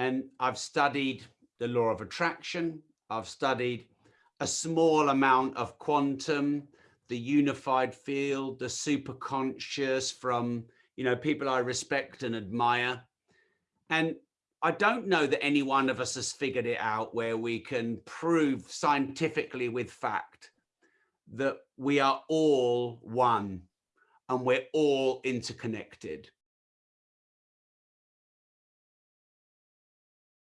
And I've studied the law of attraction. I've studied a small amount of quantum, the unified field, the superconscious from, you know, people I respect and admire. And I don't know that any one of us has figured it out where we can prove scientifically with fact that we are all one and we're all interconnected.